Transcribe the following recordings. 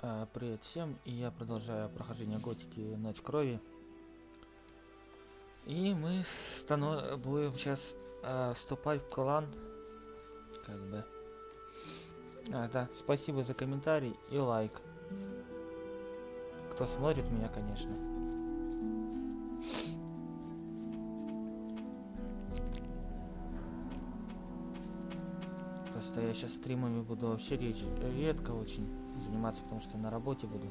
А, привет всем, и я продолжаю прохождение готики Ночь Крови. И мы станов... будем сейчас а, вступать в клан. Как бы. А, да, спасибо за комментарий и лайк. Кто смотрит меня, конечно. Просто я сейчас стримами буду вообще речь редко очень заниматься, потому что на работе буду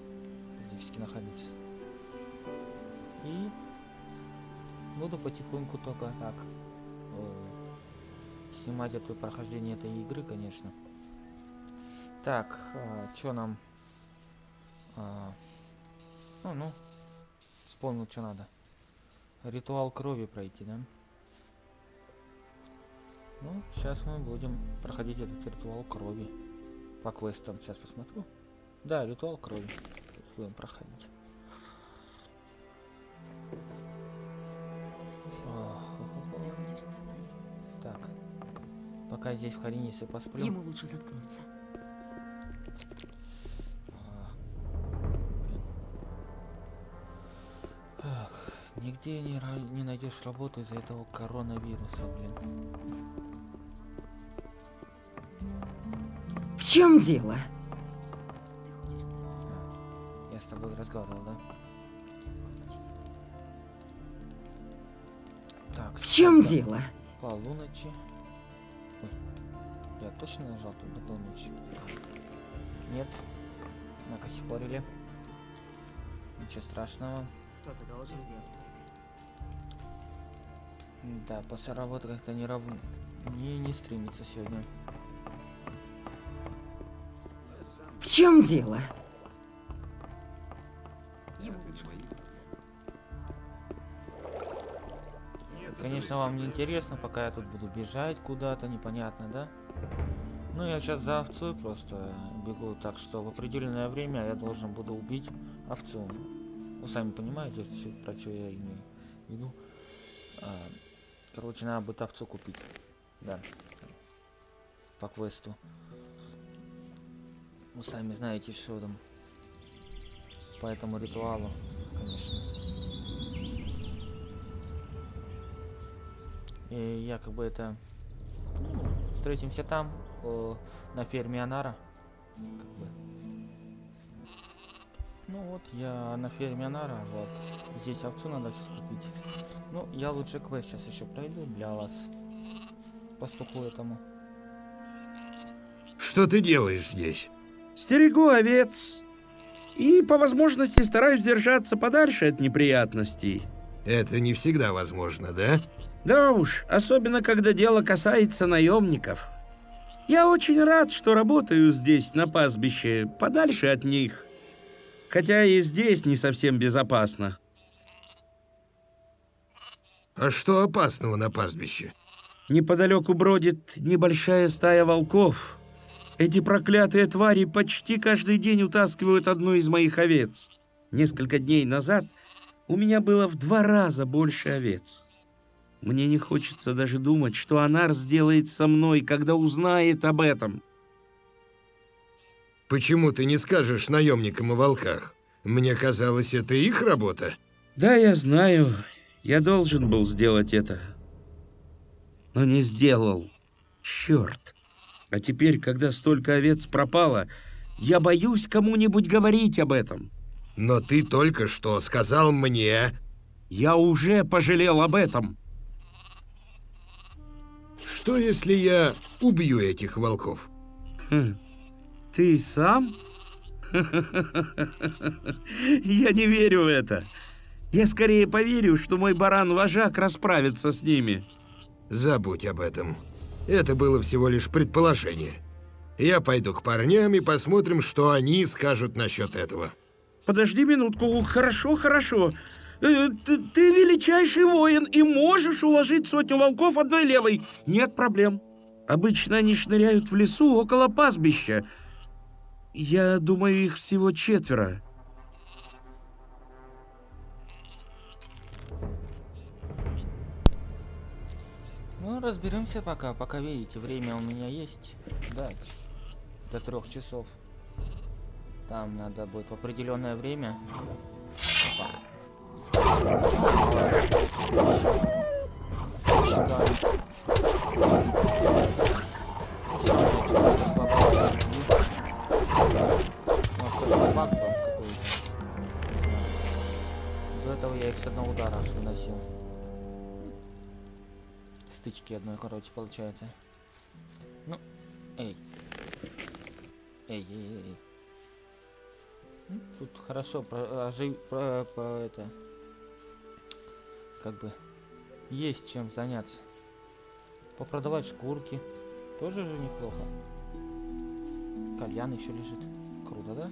практически находиться. И буду потихоньку только так э, снимать это прохождение этой игры, конечно. Так, э, что нам? Э, ну, ну, вспомнил, что надо. Ритуал крови пройти, да? Ну, сейчас мы будем проходить этот ритуал крови по квестам. Сейчас посмотрю. Да, ритуал крови. Будем проходить. Так. Пока здесь в Харинисе посплю. Ему лучше заткнуться. Нигде не, не найдешь работу из-за этого коронавируса, блин. Чем дело? Я с тобой разговаривал, да? Так, В чем сколько? дело? Полуночи. Ой, я точно нажал тут до полуночи? Нет. Накосипорили. Ничего страшного. Кто-то должен делать. Да, после работы как-то не рав... не, не стримится сегодня. Чем дело? Конечно, вам не интересно, пока я тут буду бежать куда-то, непонятно, да? Ну, я сейчас за овцой просто бегу, так что в определенное время я должен буду убить овцу. Вы сами понимаете, про что я имею в виду. А, короче, надо будет овцу купить. Да. По квесту. Вы сами знаете, что там. По этому ритуалу, конечно. И якобы это... ну, Встретимся там, о, на ферме Анара. Как бы. Ну вот, я на ферме Анара, вот. Здесь овцу надо сейчас купить. Ну, я лучше квест сейчас еще пройду для вас. Пастуху этому. Что ты делаешь здесь? Стерегу овец. И по возможности стараюсь держаться подальше от неприятностей. Это не всегда возможно, да? Да уж, особенно когда дело касается наемников. Я очень рад, что работаю здесь, на пастбище, подальше от них. Хотя и здесь не совсем безопасно. А что опасного на пастбище? Неподалеку бродит небольшая стая волков. Эти проклятые твари почти каждый день утаскивают одну из моих овец. Несколько дней назад у меня было в два раза больше овец. Мне не хочется даже думать, что Анар сделает со мной, когда узнает об этом. Почему ты не скажешь наемникам о волках? Мне казалось, это их работа. Да, я знаю, я должен был сделать это. Но не сделал. Черт. А теперь, когда столько овец пропало, я боюсь кому-нибудь говорить об этом. Но ты только что сказал мне... Я уже пожалел об этом. Что, если я убью этих волков? Хм. Ты сам? Я не верю в это. Я скорее поверю, что мой баран-вожак расправится с ними. Забудь об этом. Это было всего лишь предположение. Я пойду к парням и посмотрим, что они скажут насчет этого. Подожди минутку. Хорошо, хорошо. Э, Ты, ты величайший воин и можешь уложить сотню волков одной левой. Нет проблем. Обычно они шныряют в лесу около пастбища. Я думаю, их всего четверо. Ну, разберемся пока. Пока видите, время у меня есть. Да, до трех часов. Там надо будет в определенное время. Может. До этого я их с одного удара выносил. Стычки одной, короче, получается. Ну, эй. Эй, эй, эй. Ну, Тут хорошо про, ожив- про- это как бы есть чем заняться. Попродавать шкурки тоже же неплохо. Кальян еще лежит. Круто, да?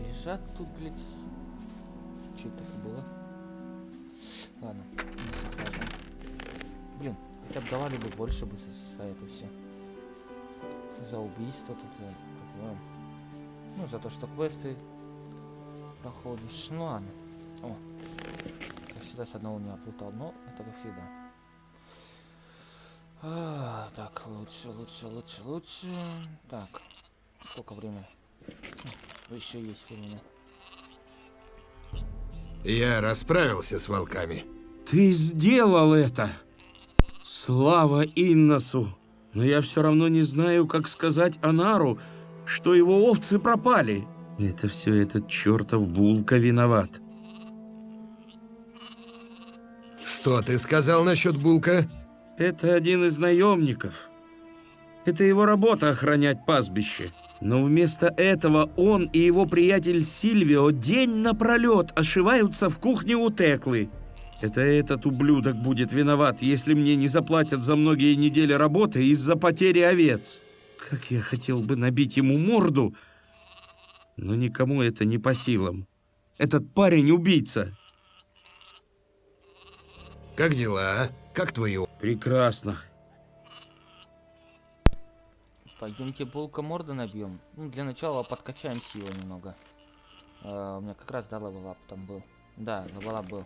Лежат тут, блядь. Что это было? Ладно. Блин, хотя бы давали бы больше бы за, за это все. За убийство тут, за. Ну, за то, что квесты проходишь. Ну ладно. О, как всегда с одного не оплутал, но это как всегда. А, так, лучше, лучше, лучше, лучше. Так, сколько времени? Еще есть время. Я расправился с волками. Ты сделал это! Слава Инносу! Но я все равно не знаю, как сказать Анару, что его овцы пропали. Это все этот чертов Булка виноват. Что ты сказал насчет Булка? Это один из наемников. Это его работа охранять пастбище. Но вместо этого он и его приятель Сильвио день напролет ошиваются в кухне у Теклы. Это этот ублюдок будет виноват, если мне не заплатят за многие недели работы из-за потери овец. Как я хотел бы набить ему морду, но никому это не по силам. Этот парень убийца. Как дела? а? Как твои Прекрасно. Пойдемте булка морда набьем. Ну, для начала подкачаем силу немного. А, у меня как раз да level up там был. Да, level up был.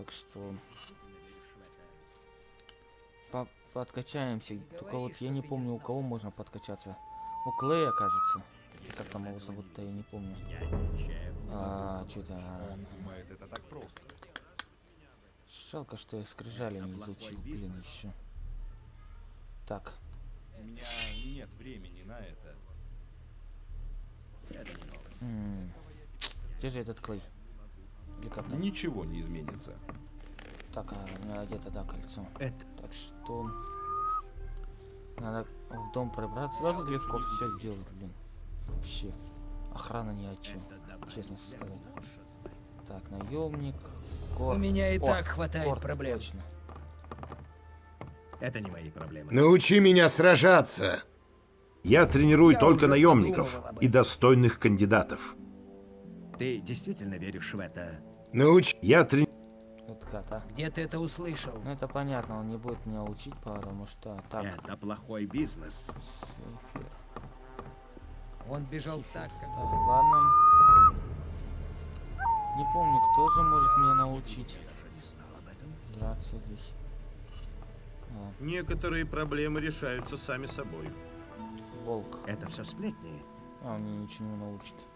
Так что... По подкачаемся. Только вот я не помню, у кого можно подкачаться. У Клея, кажется. Как там его зовут-то, я не помню. А, что-то... Жалко, что я скрижали не изучил, блин, еще. Так, У меня нет времени на это. где же этот Клей? Или как? Ничего не изменится. Так, а у меня где-то, да, кольцо. Это Так что... Надо в дом пробраться. Да, тут легко все сделать, блин. Вообще. Охрана ни о чем. Честно сказать. Так, наемник. Кор. У меня и О, так хватает корт, проблем. Точно. Это не мои проблемы. Научи меня сражаться. Я тренирую Я только наемников и достойных кандидатов. Ты действительно веришь в это? Научи... Я трени... Вот. Где ты это услышал? Ну это понятно, он не будет меня учить, потому что... Так, Это плохой бизнес. сейфер. Он бежал Сейфер. так, Так, как... ладно. Не помню, кто же может меня научить драться здесь. А, Некоторые проблемы решаются сами собой. волк. Это все сплетни. А, он меня ничего не научит.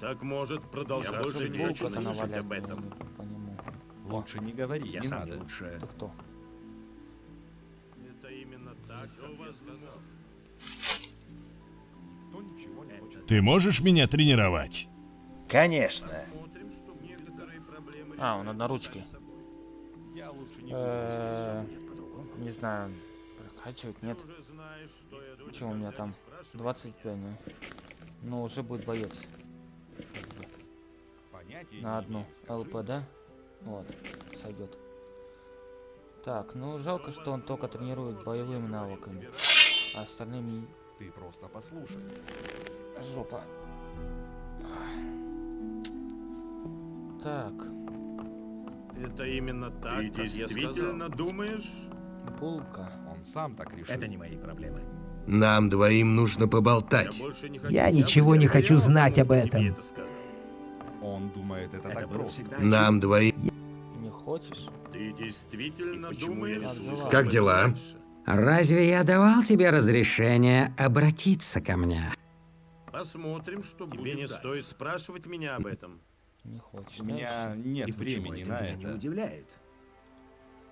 Так может продолжаться больше не хочу слышать об этом. не по нему. Лучше не говори, Я не сам надо. лучше. Ты кто? Это именно так, я не хочет. Ты можешь меня тренировать? Конечно. А, он. Я не буду. Э, Не знаю, прокачивать нет. Я Что у меня там? 25, ну. Ну, уже будет боец. Понятия На одну. ЛП, да? Вот, сойдет. Так, ну жалко, что он только тренирует боевыми навыками. А остальными Ты просто послушай. жопа. Так, Это именно так, Ты как я действительно сказал. думаешь? булка. Он сам так решил. Это не мои проблемы. Нам двоим нужно поболтать. Я больше не хочу. Я ничего не хочу знать об тебе этом. это. Он думает, это, Это так просто. Нам двоим... Не хочешь? Ты действительно думаешь, Как дела? Разве я давал тебе разрешение обратиться ко мне? Посмотрим, что будет. Тебе не дальше. стоит спрашивать меня об этом. Не хочешь. У меня нет И времени это на меня не это. удивляет?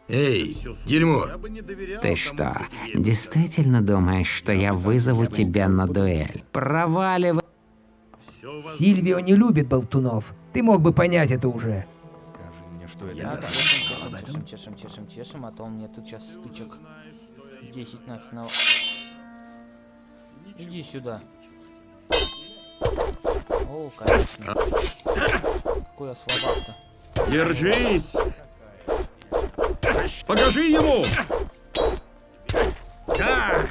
Эй, дерьмо! Ты что, действительно думаешь, что я вызову тебя на дуэль? Проваливай. Сильвио не любит болтунов. Ты мог бы понять это уже. Скажи мне, что это Я не так. чешем, чешем, чешем, чешем, чешем, чешем, а то у меня тут сейчас стычек 10 нафиг на... Иди сюда. О, конечно. Какой я слабак-то. Держись! Покажи ему! Да!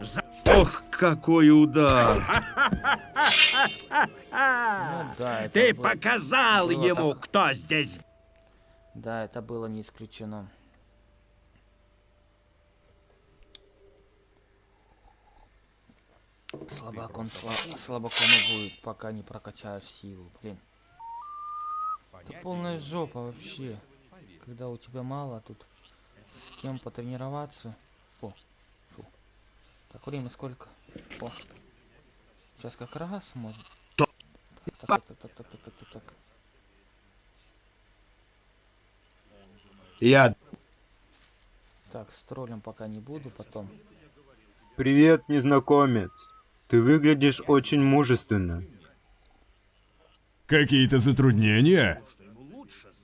За- Ох, какой удар! Ну да, Ты был- показал было ему, так. кто здесь Да, это было не исключено. Слабак он сла- слабаком и будет, пока не прокачаешь силу, блин. Это полная жопа вообще. Когда у тебя мало тут с кем потренироваться. О, фу. Так, время сколько? О. Сейчас как раз может. Так, так, так, так, так, так, так, так, так. Я... Так, с троллем пока не буду, потом. Привет, незнакомец. Ты выглядишь очень мужественно. Какие-то затруднения?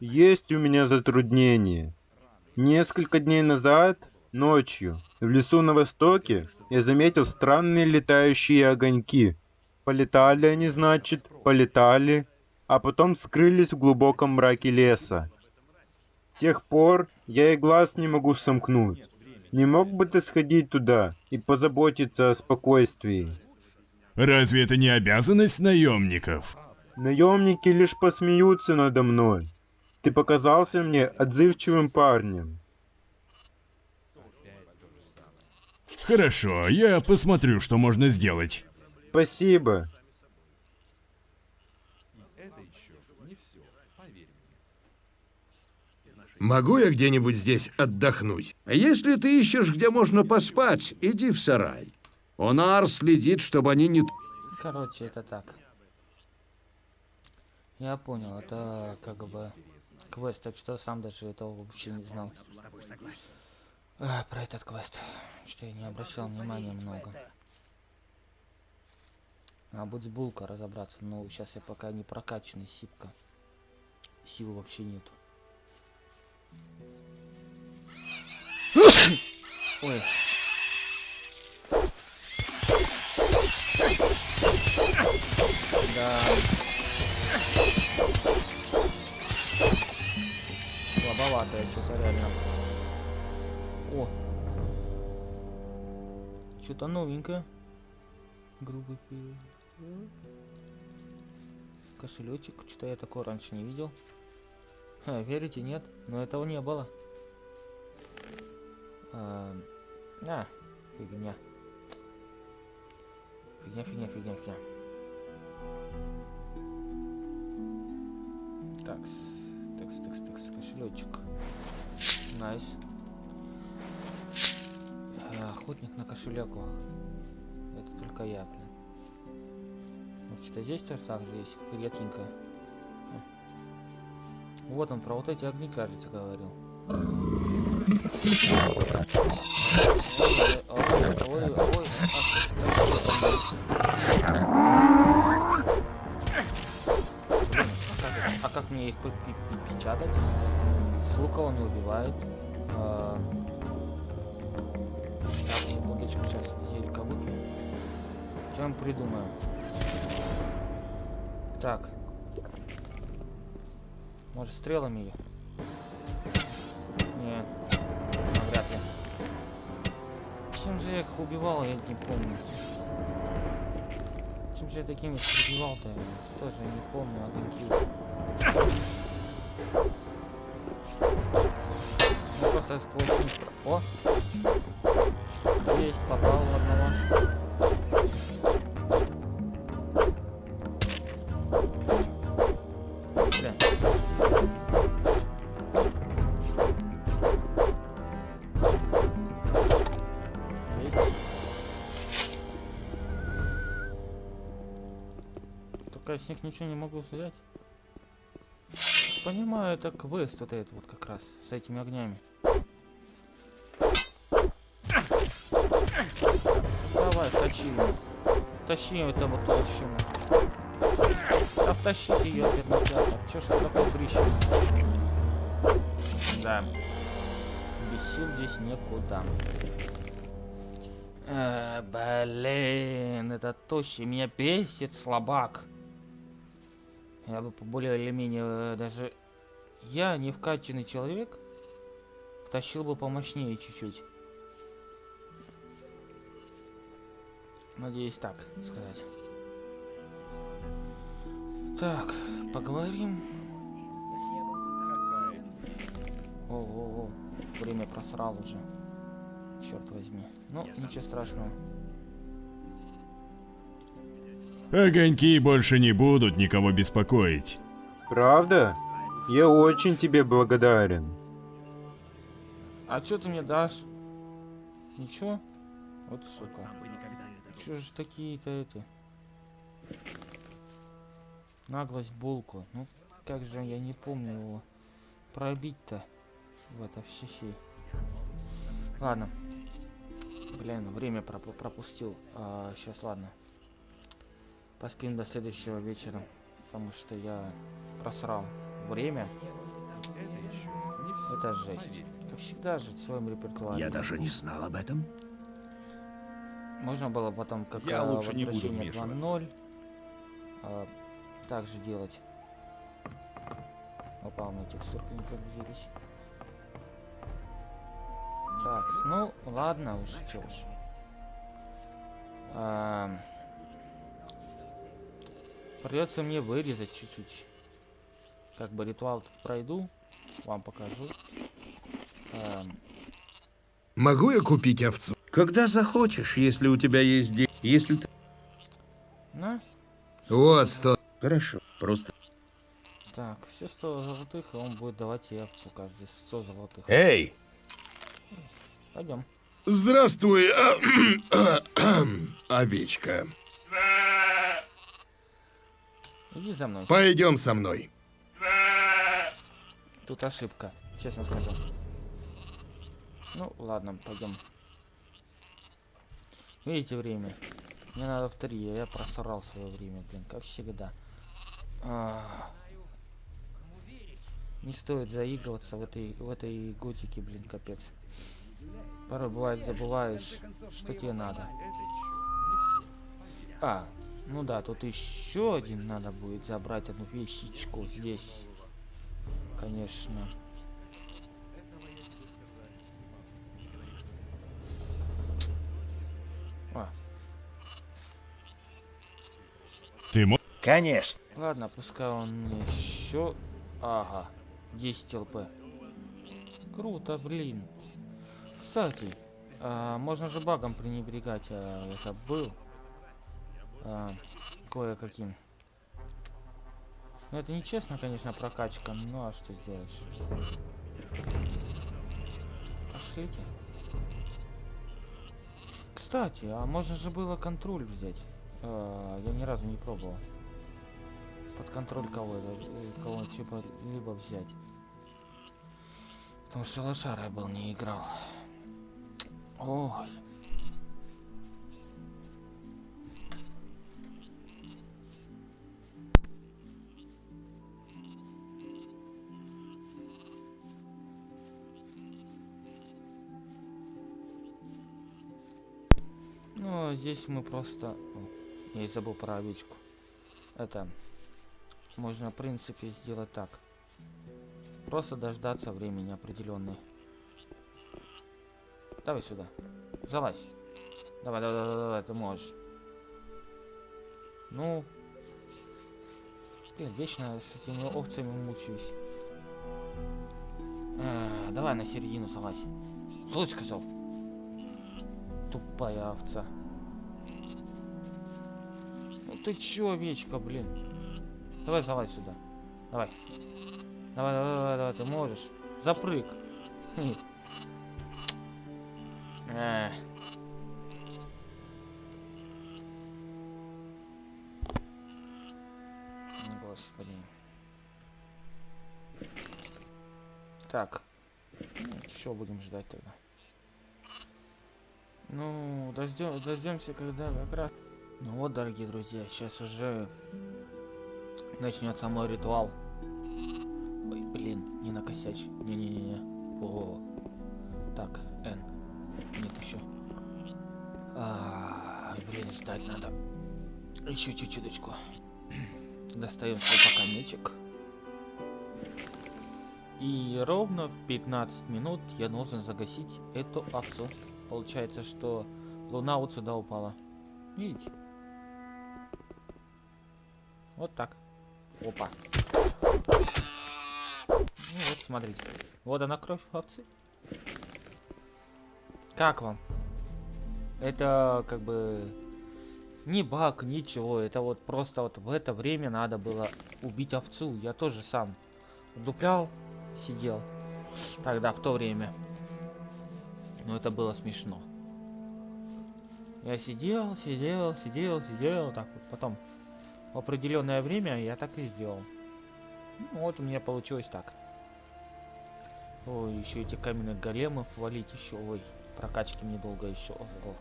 Есть у меня затруднение. Несколько дней назад, ночью, в лесу на востоке, я заметил странные летающие огоньки. Полетали они, значит, полетали, а потом скрылись в глубоком мраке леса. С тех пор я и глаз не могу сомкнуть. Не мог бы ты сходить туда и позаботиться о спокойствии? Разве это не обязанность наемников? Наемники лишь посмеются надо мной. Ты показался мне отзывчивым парнем. Хорошо, я посмотрю, что можно сделать. Спасибо. Это еще не все, поверь мне. Могу я где-нибудь здесь отдохнуть? А Если ты ищешь, где можно поспать, иди в сарай. Онар следит, чтобы они не... Короче, это так. Я понял, это как бы квест, так что сам даже этого вообще не знал. А, про этот квест, что я не обращал внимания много. А будет булка разобраться, но сейчас я пока не прокачанный, сипка. Сил вообще нету. Ой. Да. Слабоватое что-то реально. О. Что-то новенькое. Грубый Кошелечек. Что-то я такого раньше не видел. Ха, верите, нет? Но этого не было. А, а, фигня. Фигня, фигня, фигня, фигня. Такс, такс, такс, такс, кошелечек. Nice. А, Охотник на кошелек. о. Это только я, блин. Вот что здесь тоже так же есть, редкенькое. О. Вот он про вот эти огни, кажется, говорил. Ой, ой, ой, ой, Блин, а мне их печатать? С лука он не убивает. А, Так, секундочку, сейчас зелька выпью. Чем придумаем? Так. Может стрелами ее? Нет. Навряд ли. Чем же я их убивал, я не помню. Чем же я такими я Тоже не помню огоньки. Ну, просто сквозь О! Есть, попал в одного. Них ничего не могу взять. Понимаю, это квест вот этот вот как раз, с этими огнями. Давай, тащи его. Тащи это вот толщину. Да втащите ее, кинотеатр. Чё ж ты такой дрищный? Да. Без сил здесь некуда. Э, блин, это тощий. Меня бесит слабак. Я бы более или менее э, даже... Я не вкачанный человек. Тащил бы помощнее чуть-чуть. Надеюсь так сказать. Так, поговорим. О-о-о, время просрал уже. Черт возьми. Ну, ничего страшного. Огоньки больше не будут никого беспокоить. Правда? Я очень тебе благодарен. А что ты мне дашь? Ничего? Вот сука. Чё же такие-то это? Наглость булку. Ну, как же я не помню его пробить-то в это все сей. Ладно. Блин, время проп пропустил. А, сейчас, ладно. Поспим до следующего вечера. Потому что я просрал время. Это жесть. Как всегда жить в своем репертуаре. Я даже не знал об этом. Можно было потом, как Я э, лучше не буду возвращение вмешиваться. 2.0, э, так же делать. Опа, у меня текстурки не прогрузились. Так, ну ладно уж, чё уж. Эм, Придется мне вырезать чуть-чуть. Как бы ритуал тут пройду, вам покажу. Эм, Могу я купить овцу? Когда захочешь, если у тебя есть деньги. Если ты... на, Вот сто. Хорошо, просто... так, все 100 золотых, и он будет давать и овцу каждый 100 золотых. Эй! Пойдем. Здравствуй, а, овечка. Иди за мной. Пойдем со мной. Тут ошибка, честно скажу. Ну, ладно, пойдем. Видите время? Мне надо в три, я просрал свое время, блин, как всегда. А. Не стоит заигрываться в этой, в этой готике, блин, капец. Порой бывает забываешь, что тебе надо. А, ну да, тут еще один надо будет забрать одну вещичку здесь. Конечно. А, Ты мо... Конечно. ладно, пускай он мне еще... Ага, 10 ЛП. Круто, блин. Кстати, а, можно же багом пренебрегать, а, я забыл. А, Кое-каким. Ну это нечестно, конечно, прокачка, ну а что сделаешь? Пошлите. Кстати, а можно же было контроль взять. А, я ни разу не пробовал. Под контроль кого-то, э, кого-нибудь типа либо взять. Потому что лошара был не играл. Ой. Ну, а здесь мы просто... Я и забыл про овечку. Это... Можно, в принципе, сделать так. Просто дождаться времени определенной. Давай сюда. Залазь. Давай, давай, давай, давай, ты можешь. Ну. Блин, вечно с этими овцами мучаюсь. А, давай на середину залазь. Слышь, сказал. Тупая овца. Ты чё, овечка, блин? Давай залазь сюда. Давай. Давай, давай, давай, давай, ты можешь. Запрыг. Эх. Господи. Так. Еще будем ждать тогда. Ну, дождем, дождемся, когда как раз. Ну вот, дорогие друзья, сейчас уже начнется мой ритуал. Ой, блин, не накосячь. Не-не-не-не. О, так, Н. Нет еще. А, блин, ждать надо. Еще чуть-чуточку. Достаем свой пока мечик. И ровно в 15 минут я должен загасить эту акцию. Получается, что луна вот сюда упала. Видите? Вот так. Опа. Ну вот, смотрите. Вот она кровь овцы. Как вам? Это как бы не баг, ничего. Это вот просто вот в это время надо было убить овцу. Я тоже сам дуплял, сидел тогда, в то время. Но это было смешно. Я сидел, сидел, сидел, сидел, так вот. Потом в определенное время я так и сделал. Ну, вот у меня получилось так. Ой, еще эти каменных големов валить еще. Ой, прокачки мне долго еще. Ого.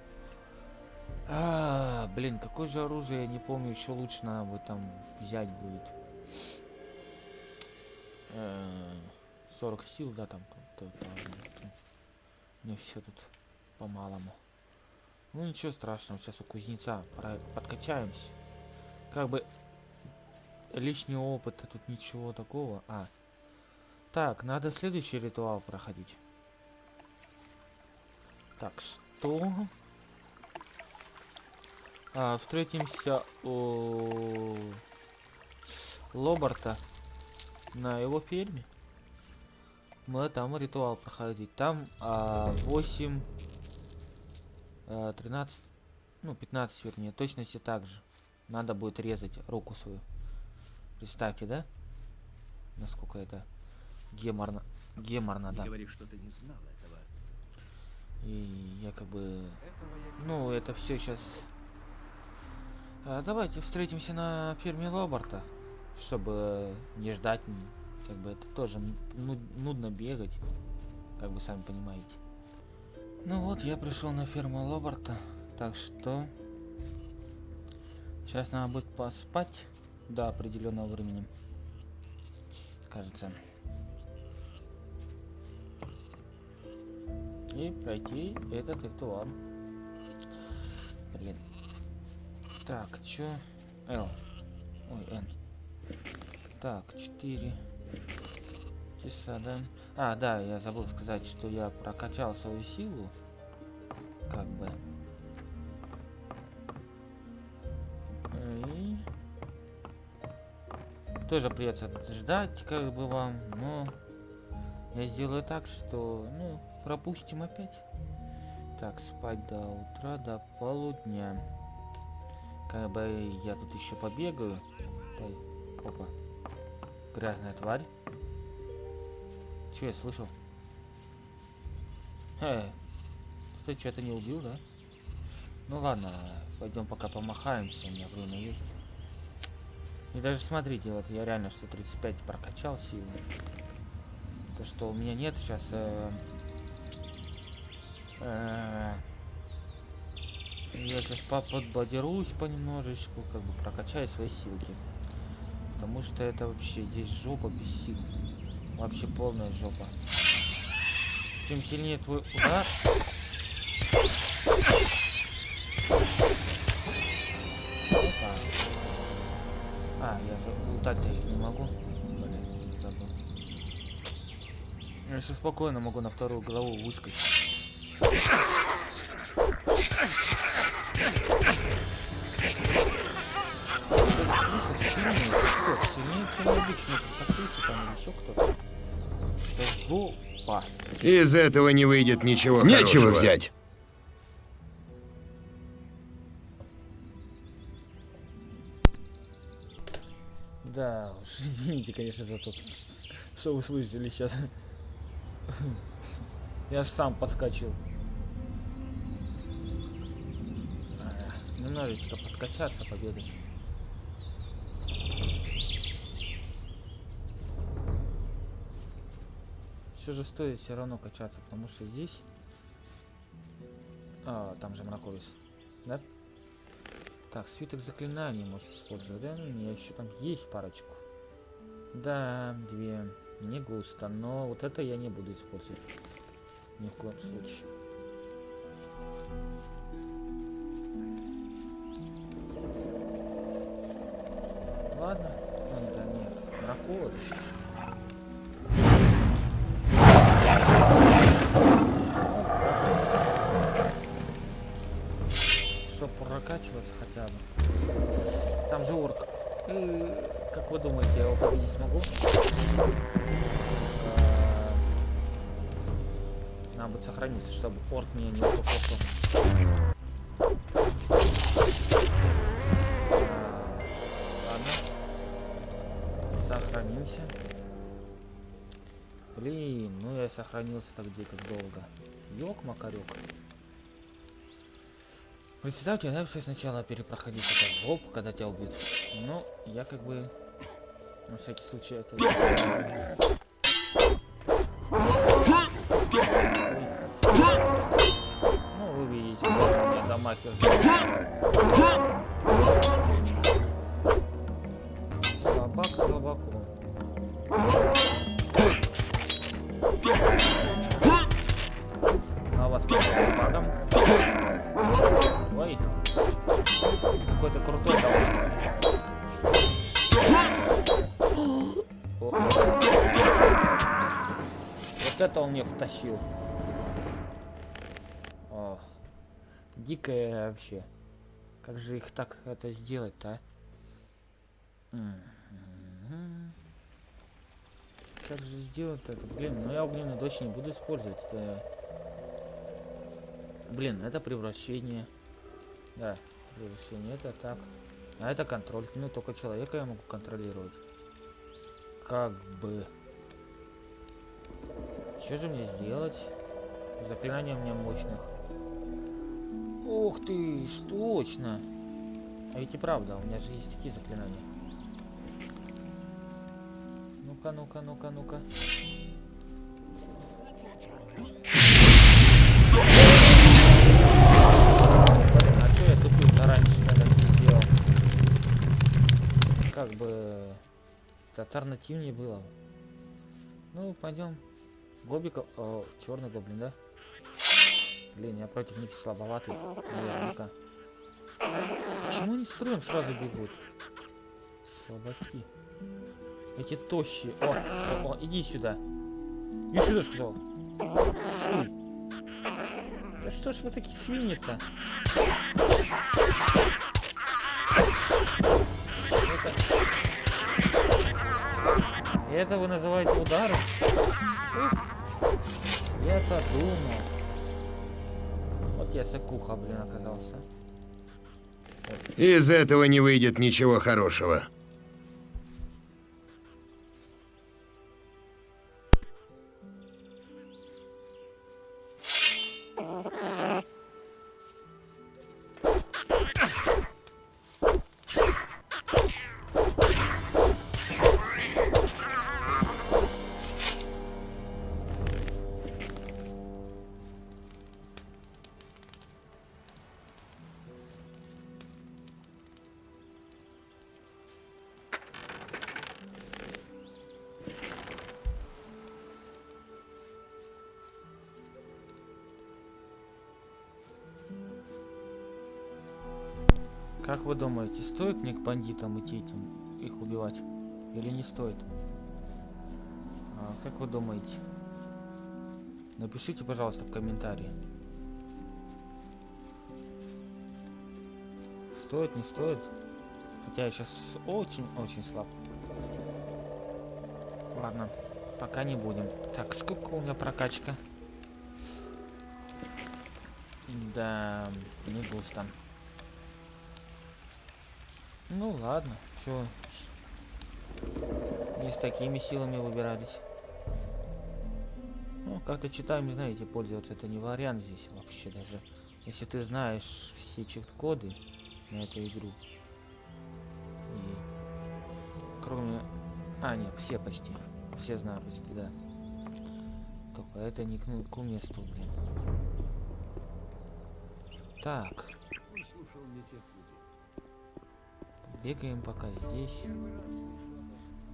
А, блин, какое же оружие, я не помню, еще лучше надо бы там взять будет. Э, 40 сил, да, там. то- то- то- Мне все тут по-малому. Ну ничего страшного, сейчас у кузнеца подкачаемся. Как бы лишнего опыта тут ничего такого. А, так, надо следующий ритуал проходить. Так, что? А, встретимся у Лобарта на его ферме. Мы там ритуал проходить. Там а, 8, а, 13, ну 15 вернее, точности также. Надо будет резать руку свою. Представьте, да? Насколько это геморно, геморно, да. Не говори, что ты не знал этого. И я как бы... Ну, это все сейчас... давайте встретимся на ферме Лобарта, чтобы не ждать, как бы это тоже ну- нудно бегать, как вы сами понимаете. Ну вот, я пришел на ферму Лобарта, так что... Сейчас надо будет поспать до определенного времени. Кажется. И пройти этот ритуал. Блин. Так, чё? Л. Ой, Н. Так, 4 часа, да? А, да, я забыл сказать, что я прокачал свою силу. Как бы. Тоже придется ждать, как бы вам, но я сделаю так, что, ну, пропустим опять. Так, спать до утра, до полудня. Как бы я тут еще побегаю. Опа. Грязная тварь. Че я слышал? Э, ты что-то не убил, да? Ну ладно, пойдем пока помахаемся, у меня время есть. И даже смотрите, вот я реально 135 прокачал силы. То, что у меня нет сейчас... Э, э, я сейчас подбодерусь понемножечку, как бы прокачаю свои силки. Потому что это вообще здесь жопа без сил. Вообще полная жопа. Чем сильнее твой удар... лутать-то их не могу. Блин, забыл. Я сейчас спокойно могу на вторую голову выскочить. Сильнее, чем обычно. Крыса там или еще кто-то. Это жопа. Из этого не выйдет ничего Нечего хорошего. взять. Извините, конечно, за то, что вы слышали сейчас. Я же сам подскочил. А, ну, Немножечко подкачаться, побегать. Все же стоит все равно качаться, потому что здесь... А, там же мраковец. Да? Так, свиток заклинаний может использовать, да? Ну, у меня еще там есть парочку. Да, две. Не густо, но вот это я не буду использовать. Ни в коем случае. Ладно. Вон, да нет. Мраковис. Чтоб прокачиваться хотя бы. Там же орк. Как вы думаете, я его победить смогу? Э, Надо будет сохраниться, чтобы орк меня не укокошил. Ладно. Сохранимся. Блин, ну я сохранился так где как долго. Ёк, макарек. Представьте, да, все сначала перепроходить этот жоп, когда тебя убьют. Ну, я как бы на всякий случай это. Ну, вы видите, меня дамагер. Слабак слабаком. Втащил. О, дикое вообще. Как же их так это сделать-то, а? Как же сделать это? Блин, ну я огненную дочь не буду использовать. Это... Блин, это превращение. Да, превращение это так. А это контроль. Ну, только человека я могу контролировать. Как бы. Что же мне сделать? Заклинания меня мощных. Ух ты, ж точно. А ведь и правда, у меня же есть такие заклинания. Ну-ка, ну-ка, ну-ка, ну-ка. А что? Как бы... Это альтернативнее было. Ну, пойдем. Гобика... О, черный гоблин, да? Блин, я против них слабоватый. Наверняка. Почему они строем сразу бегут? Слабачки. Эти тощие. О, о, о, иди сюда. Иди сюда, сказал. Шуй. Да что ж вы такие свиньи-то? Это... Это вы называете удары? Я-то думал. Вот я сыкуха, блин, оказался. Из этого не выйдет ничего хорошего. Как вы думаете, стоит мне к бандитам идти этим, их убивать? Или не стоит? А, как вы думаете? Напишите, пожалуйста, в комментарии. Стоит, не стоит? Хотя я сейчас очень-очень слаб. Ладно, пока не будем. Так, сколько у меня прокачка? Да, не густо. Ладно, чё Не с такими силами выбирались. Ну, как-то читаем, знаете, пользоваться это не вариант здесь вообще даже. Если ты знаешь все чит-коды на эту игру. И кроме... А, нет, все почти. Все знают почти, да. Это не к, к месту, блин. Так. Бегаем пока здесь.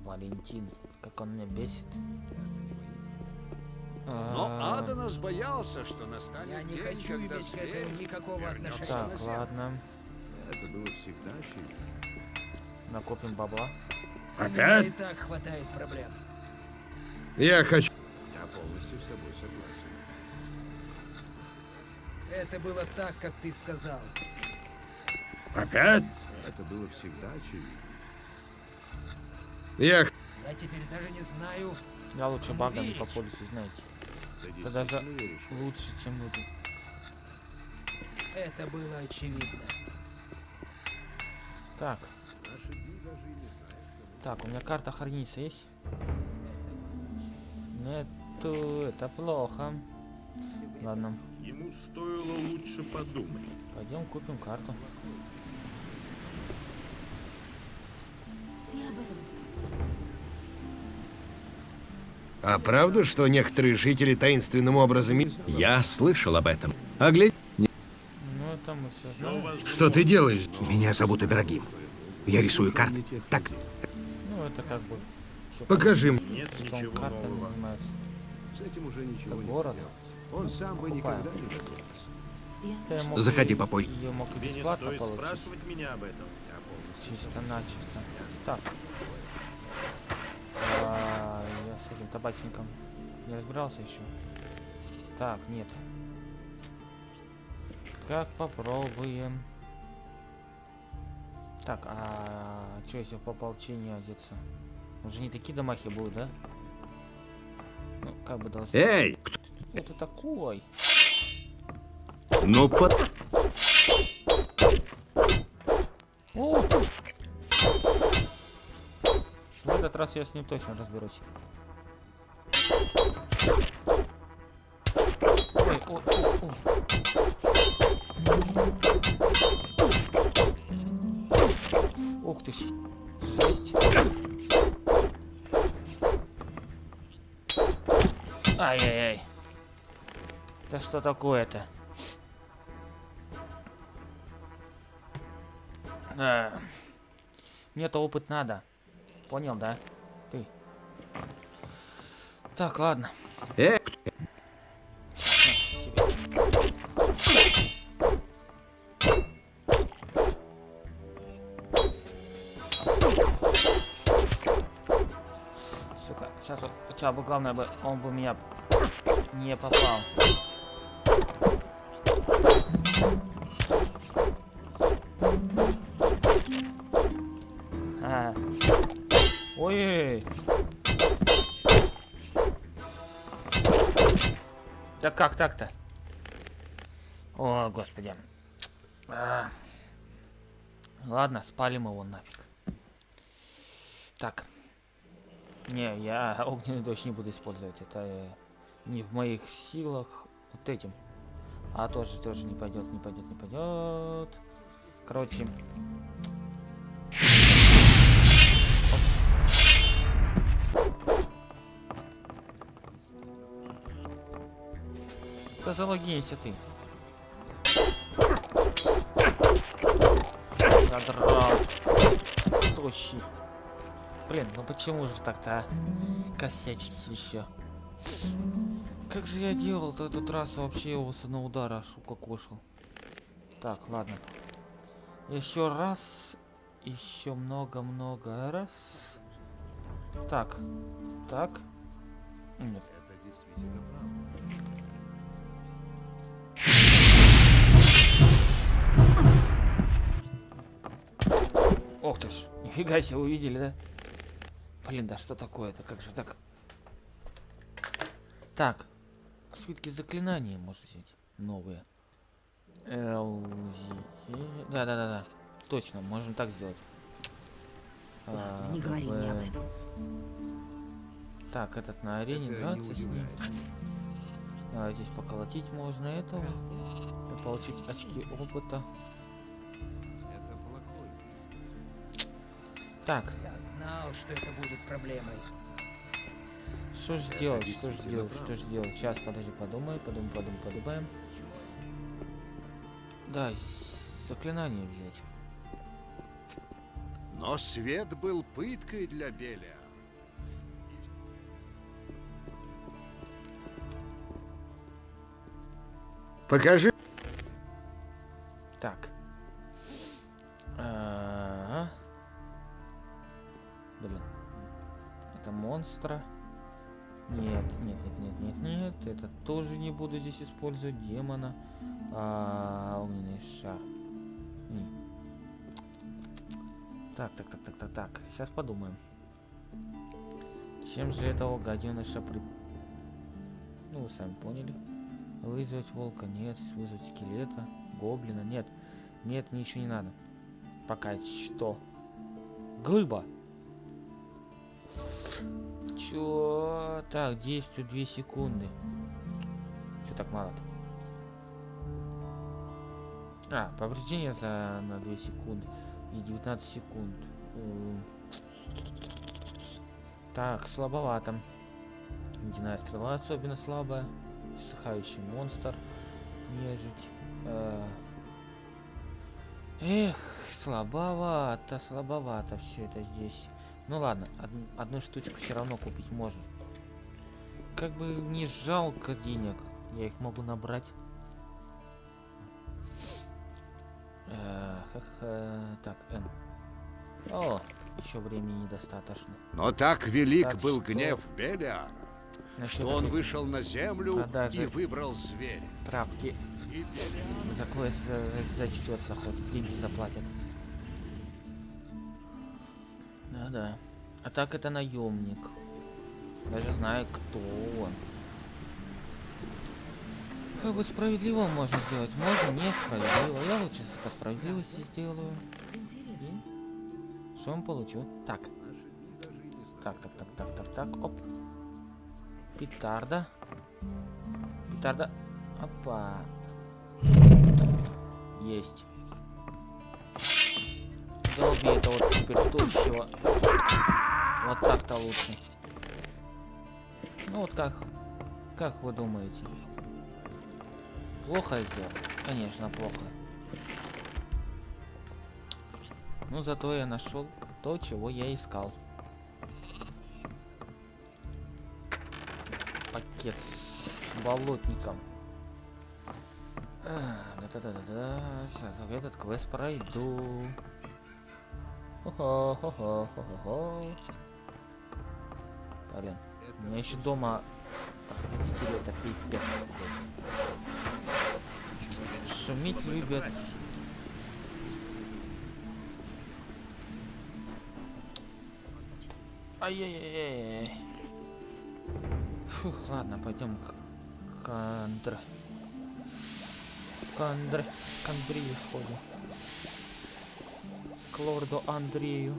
Валентин, как он меня бесит. Но А, Аданас боялся, что настанет Я не день, хочу когда иметь к зверь этому никакого отношения. Так, ладно. Это было всегда очевидно. Накопим бабла. Меня и так хватает проблем. Я хочу... Я полностью с тобой согласен. Это было так, как ты сказал. Опять? Это было всегда очевидно. Я... Я теперь даже не знаю. Я лучше багами верить? попользуюсь, знаете. Это даже веришь? лучше, чем люди. Это было очевидно. Так, Наши дни даже и не знают, что так, у меня карта хранится есть? Нету, это плохо. Ладно, Ему стоило лучше подумать. пойдем купим карту. Все об этом знают. А правда, что некоторые жители таинственным образом... Я слышал об этом. А глядь, Ну, это мы все знаем. Что ты делаешь? меня зовут Ибрагим. Я рисую карты. Так, Ну, это как бы... Покажи мне. Нет понятно, что он ничего картами нового. занимается. С этим уже ничего Это не город. Он сам бы никогда не добрался. Я Да я мог Заходи попозже. Ее мог бесплатно получить. спрашивать меня об этом. Я полностью Чисто начисто. Так. Табачником не разбирался еще. Так, нет. Как попробуем. Так, а что если в ополчение одеться? Уже не такие домахи будут, да? Ну, как бы должны. эй, Кто ты такой? ну под... О! В этот раз я с ним точно разберусь. Ух ты ж. Жесть. Ай-яй-яй. Да что такое-то? А, Мне-то опыт надо. Понял, да? Так, ладно. Э, Сука, сейчас вот, хотя бы главное бы, он бы меня не попал. Как так-то? О, господи. А. Ладно, спалим его нафиг. Так. Не, я огненный дождь не буду использовать. Это э, не в моих силах. Вот этим. А тоже, тоже не пойдет, не пойдет, не пойдет. Короче. Да залогинься ты. Задрал. Тощий. Блин, ну почему же так-то, а? Косячить еще. Как же я делал-то этот раз вообще его с одного удара аж укокошил. Так, ладно. Еще раз. Еще много-много раз. Так. Так. Нет. Это действительно правда. Ох ты ж, нифига себе, увидели, да? Блин, да что такое-то, как же так? Так, свитки заклинания можно взять, новые. Да-да-да-да, точно, можем так сделать. А, Не говори мне об этом. Так, этот на арене Это драться с ним. А, здесь поколотить можно этого. И получить очки опыта. Так, Я знал, что это будет проблемой. что же сделать, что же сделать, что же сделать? Сейчас, подожди, подумай, подумай, подумай, подумаем. Да, заклинание взять. Но свет был пыткой для Белия. Покажи. Так. Монстра. Нет, нет, нет, нет, нет, нет. Это тоже не буду здесь использовать. Демона. А, огненный шар. Так, так, так, так, так, так. Сейчас подумаем. Чем же этого гаденыша при... Ну, вы сами поняли. Вызвать волка, нет. Вызвать скелета, гоблина, нет. Нет, ничего не надо. Пока что. Глыба. Чё? Так, действует 2 секунды. Что так мало-то? А, повреждение за на 2 секунды. И 19 секунд. Так, слабовато. Ледяная стрела особенно слабая. Сыхающий монстр. Нежить. Э Эх, слабовато, слабовато все это здесь. Ну ладно, од одну штучку все равно купить можно. Как бы не жалко денег, я их могу набрать. Э -ха. Так, Н. О, еще времени недостаточно. Но так велик Так был что- гнев Белиара, что он этой вышел на землю продажи и выбрал зверя. Травки. За за- зачтется хоть, деньги заплатят. Да-да. А так это наемник. Даже знаю, кто он. Как бы справедливо можно сделать, можно несправедливо. Я лучше по справедливости сделаю. Что он получу? Так. Так, так, так, так, так, так, оп. Петарда. Петарда. Опа. Есть. Долби это вот тощего. Вот так-то лучше. Ну вот как, как вы думаете? Плохо сделал? Конечно, плохо. Ну зато я нашел то, чего я искал. Пакет с болотником. Да-да-да-да. Сейчас этот квест пройду. Хо-хо-хо-хо-хо-хо. Блин, у меня еще дома родители это пипец. Шуметь любят. Ай-яй-яй-яй. Фух, ладно, пойдем к, к Андре. К Андре. Лорду Андрею.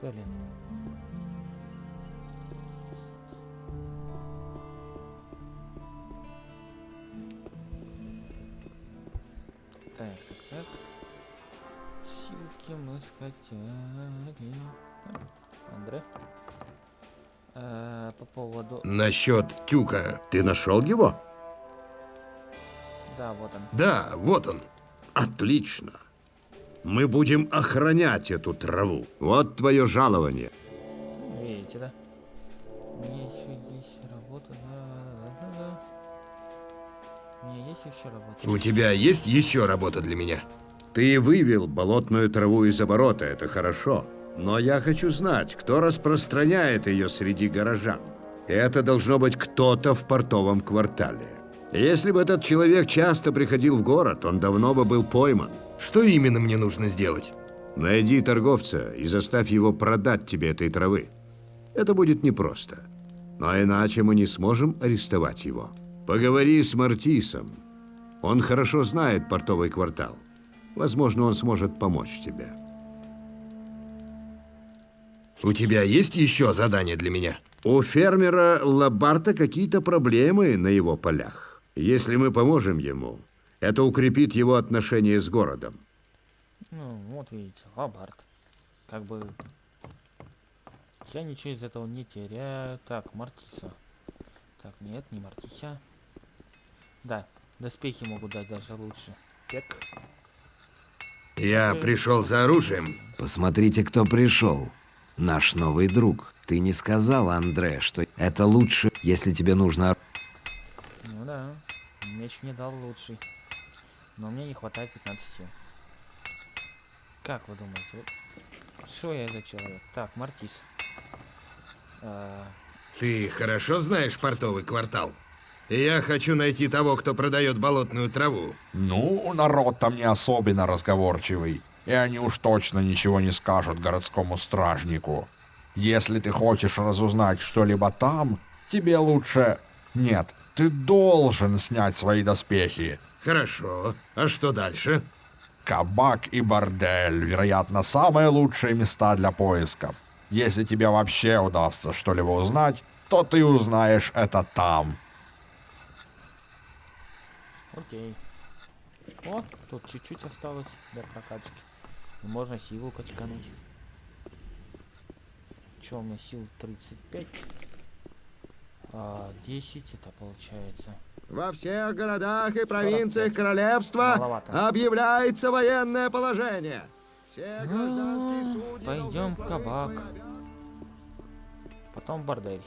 Блин. Так, так, так. Силки мы скачали. Андре. Э, по поводу... Насчет тюка. Ты нашел его? Да, вот он. Да, вот он. Отлично. Мы будем охранять эту траву. Вот твое жалование. Видите, да? У меня еще есть работа, да, да, да, да. У меня есть еще работа. У тебя есть еще работа для меня? Ты вывел болотную траву из оборота, это хорошо. Но я хочу знать, кто распространяет ее среди горожан. Это должно быть кто-то в портовом квартале. Если бы этот человек часто приходил в город, он давно бы был пойман. Что именно мне нужно сделать? Найди торговца и заставь его продать тебе этой травы. Это будет непросто. Но иначе мы не сможем арестовать его. Поговори с Мартисом. Он хорошо знает портовый квартал. Возможно, он сможет помочь тебе. У тебя есть еще задание для меня? У фермера Лабарта какие-то проблемы на его полях. Если мы поможем ему, это укрепит его отношения с городом. Ну, вот видите, лабард. Как бы... Я ничего из этого не теряю. Так, Мартиса. Так, нет, не Мартися. Да, доспехи могут дать даже лучше. Так. Я пришел за оружием. Посмотрите, кто пришел. Наш новый друг. Ты не сказал, Андре, что это лучше, если тебе нужно... Ну да, меч мне дал лучший. Но мне не хватает 15 сил. Как вы думаете? Что я за человек? Так, Мартис. А, Ты хорошо знаешь портовый квартал? Я хочу найти того, кто продает болотную траву. Ну, народ там не особенно разговорчивый, и они уж точно ничего не скажут городскому стражнику. Если ты хочешь разузнать что-либо там, тебе лучше... Нет, ты должен снять свои доспехи. Хорошо. А что дальше? Кабак и бордель, вероятно, самые лучшие места для поисков. Если тебе вообще удастся что-либо узнать, то ты узнаешь это там. окей. О, тут чуть-чуть осталось для прокачки. Можно силу качкануть. Че у меня сил 35? А, 10 это получается. Во всех городах и провинциях королевства Маловато. объявляется военное положение. Ну, пойдем в кабак. Потом в бордель.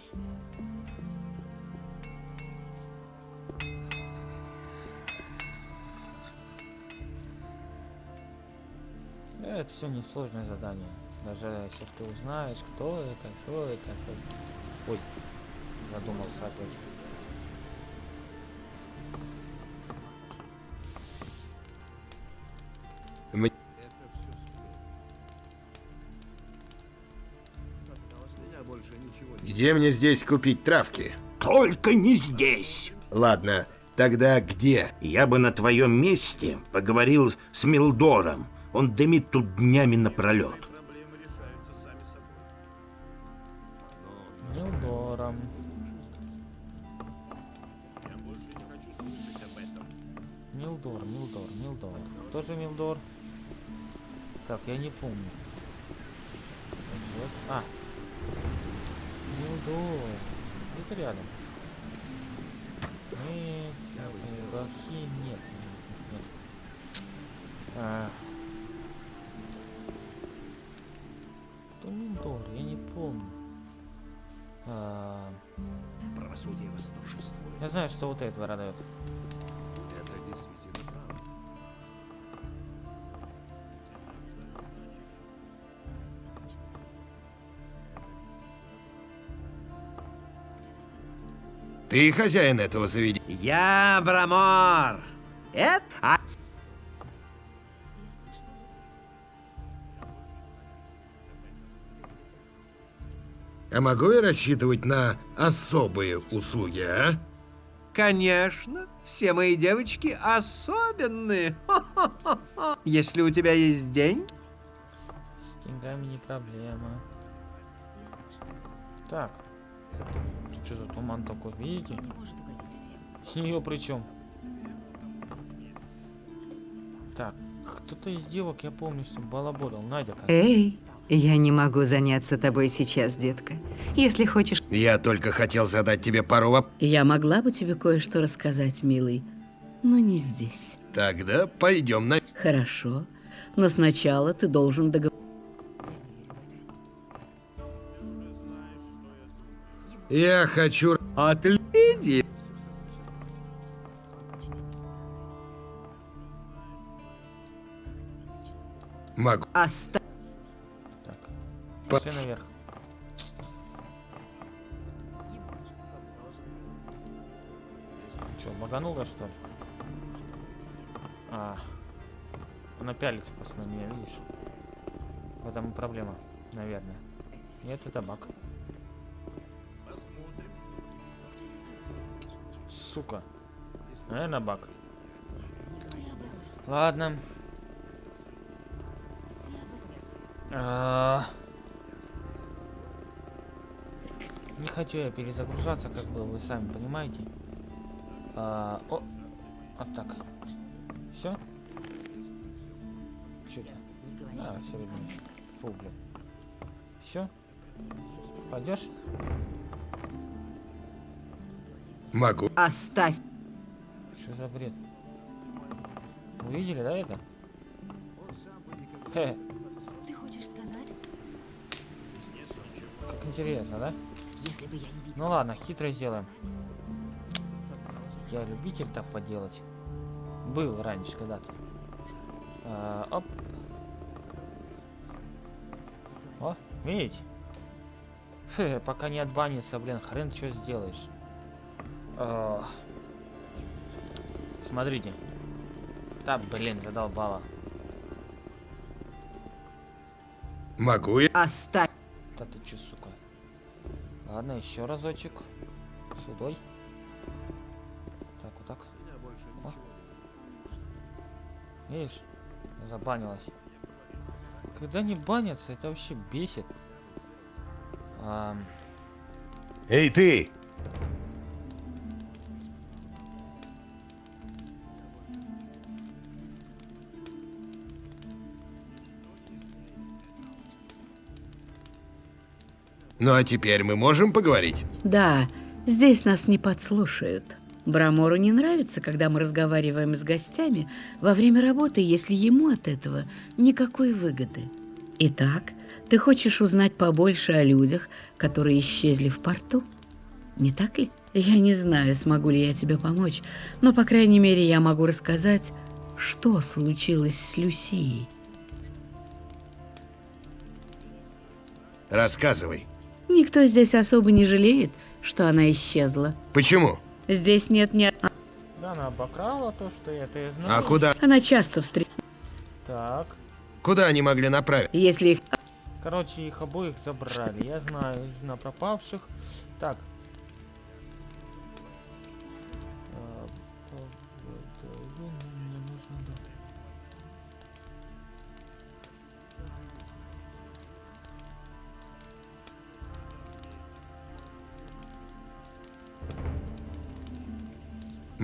Это все несложное задание. Даже если ты узнаешь, кто это, кто это. кто- Ой, задумался опять. М- Где мне здесь купить травки? Только не здесь. Ладно, тогда где? Я бы на твоем месте поговорил с Милдором. Он дымит тут днями напролет. Милдор. Кто же Милдор? Так, я не помню. А. Милдор. Это рядом. Нет, Рахим, нет, нет, нет. А. Кто Милдор? Я не помню. А, Правосудие восторжествует. Я знаю, что вот это продает. Ты хозяин этого заведения? Я Брамор. Это... А... А могу я рассчитывать на особые услуги, а? Конечно, все мои девочки особенные. Если у тебя есть деньги, С деньгами не проблема. Так. Что за туман такой, видите? С нее причем. Так, кто-то из девок, я помню, что балаболил. Надя как Эй, я не могу заняться тобой сейчас, детка. Если хочешь... Я только хотел задать тебе пару воп... Я могла бы тебе кое-что рассказать, милый, но не здесь. Тогда пойдем на... Хорошо, но сначала ты должен договориться. Я хочу... Отледи. Могу. Оста... Так. По- Пошли наверх. Че, баганула что ли? А. Она пялится просто на меня, видишь? В этом и проблема, наверное. Нет, это баг. Сука. Наверное, баг. Ладно. А, Не хочу я перезагружаться, как бы вы сами понимаете. А, О, вот так. Все? Что это? А, все. Фу, блин. Все? Пойдешь? Могу. Оставь. Что за бред? Увидели, да, это? Хе, Ты хочешь сказать? как интересно, да? Если бы я не видела... Ну ладно, хитро сделаем. Я любитель так поделать. Был раньше когда-то. А, оп. О, видите? Хе, пока не отбанится, блин, хрен что сделаешь. А, смотрите. Да, блин, задолбало. Могу я? Оставь. Да ты че, сука? Ладно, еще разочек. Сюдой. Так, вот так. О. Видишь? Забанилась. Когда не банятся, это вообще бесит. Ам, Эй, ты! Ну а теперь мы можем поговорить? Да, здесь нас не подслушают. Брамору не нравится, когда мы разговариваем с гостями во время работы, если ему от этого никакой выгоды. Итак, ты хочешь узнать побольше о людях, которые исчезли в порту? Не так ли? Я не знаю, смогу ли я тебе помочь, но, по крайней мере, я могу рассказать, что случилось с Люсией. Рассказывай. Никто здесь особо не жалеет, что она исчезла. Почему? Здесь нет ни... Да, она обокрала то, что я это и знал. А куда? Она часто встречается. Так. Куда они могли направить? Если их... Короче, их обоих забрали. Я знаю, знаю пропавших. Так.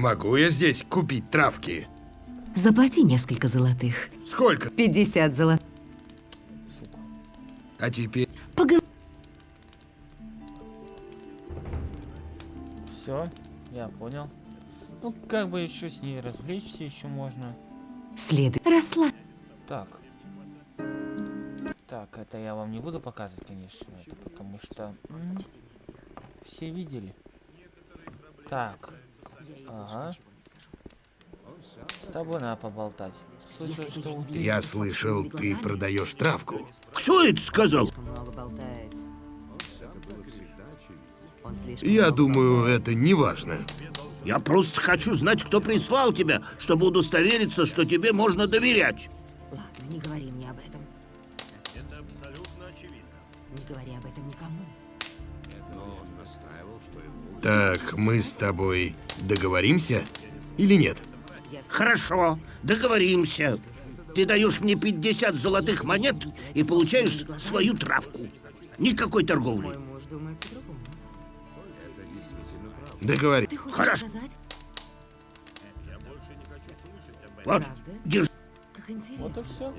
Могу я здесь купить травки? Заплати несколько золотых. Сколько? 50 золотых. А теперь... Поговори. Все, я понял. Ну, как бы еще с ней развлечься еще можно. Следуй. Расслабь. Так. Так, это я вам не буду показывать, конечно, это потому что м, все видели. Так. Ага. С тобой надо поболтать. Слышал, что у Я слышал, ты продаешь травку. Кто это сказал? Я думаю, это не важно. Я просто хочу знать, кто прислал тебя, чтобы удостовериться, что тебе можно доверять. Ладно, не говори мне об этом. Это абсолютно очевидно. Не говори об этом никому. Так, мы с тобой договоримся или нет? Хорошо, договоримся. Ты даешь мне 50 золотых монет и получаешь свою травку. Никакой торговли. Мой муж думает по-другому. Договори. Хорошо. Вот, держи. Вот и все.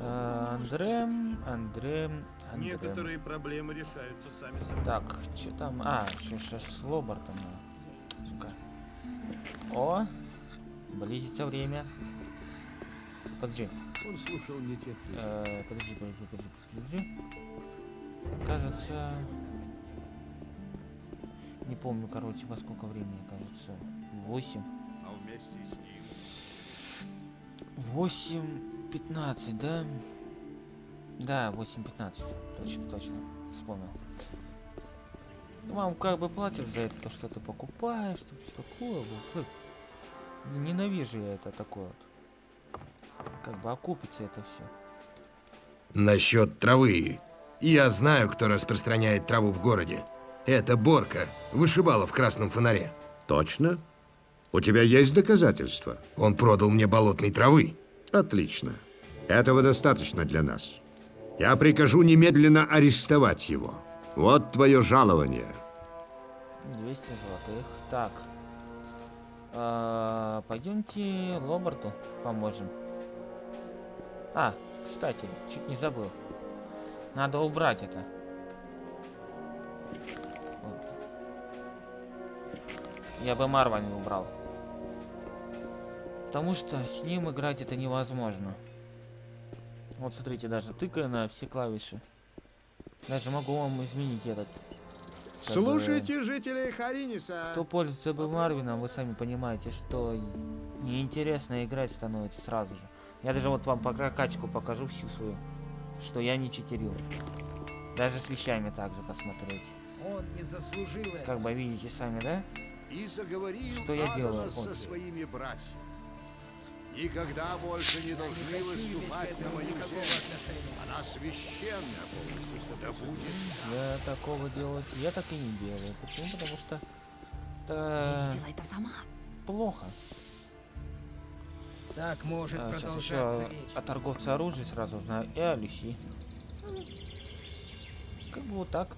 Андрем, Андрем, Андрем. Некоторые проблемы решаются сами собой. Так, что там? А, еще сейчас с Лобартом. Ну-ка. О, близится время. Подожди. Он слушал не людей. Э, подожди, подожди, подожди, подожди. Кажется... Не помню, короче, во сколько времени, кажется. 8. А вместе с ним 8.15, да? Да, 8.15. Точно, точно. Вспомнил. Ну, вам как бы платят за это, то, что ты покупаешь, что все такое. Вот. Фу. Ненавижу я это такое вот. Как бы окупится это все. Насчет травы. Я знаю, кто распространяет траву в городе. Это Борка, вышибала в красном фонаре. Точно? У тебя есть доказательства? Он продал мне болотной травы. Отлично. Этого достаточно для нас. Я прикажу немедленно арестовать его. Вот твое жалование. 200 золотых. Так. А, пойдемте Лобарту поможем. А, кстати, чуть не забыл. Надо убрать это. Я бы Марвани убрал. Потому что с ним играть это невозможно. Вот смотрите, даже тыкая на все клавиши. Даже могу вам изменить этот. Как бы, Слушайте, жители Хариниса. Кто пользуется бы Марвином, вы сами понимаете, что неинтересно играть становится сразу же. Я даже вот вам по прокачку покажу всю свою, что я не читерил. Даже с вещами также посмотреть. Он не заслужил этого. Как бы видите сами, да? И заговорил Что я делаю? Со Вот. своими братьями. Никогда больше не должны выступать на мою землю. Она священна. Да будет Я такого делать, я так и не делаю. Почему? Потому что это это сама. плохо. Так может А, сейчас продолжаться еще вечно. о торговце оружия сразу знаю и о Люси. Как бы вот так.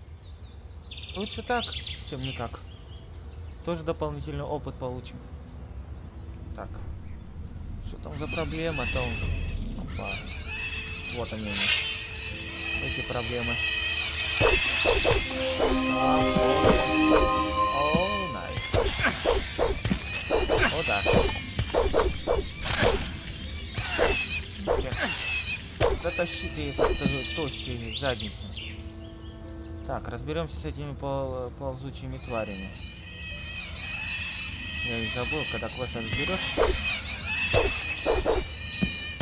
Лучше так, чем никак. Тоже дополнительный опыт получим. Так. Что там за проблема там? Опа. Вот они у нас. Эти проблемы. О, найс. Вот так. Дотащи ты этот э, тощий задницу. Так, разберемся с этими пол- ползучими тварями. Я и забыл, когда квест разберешь.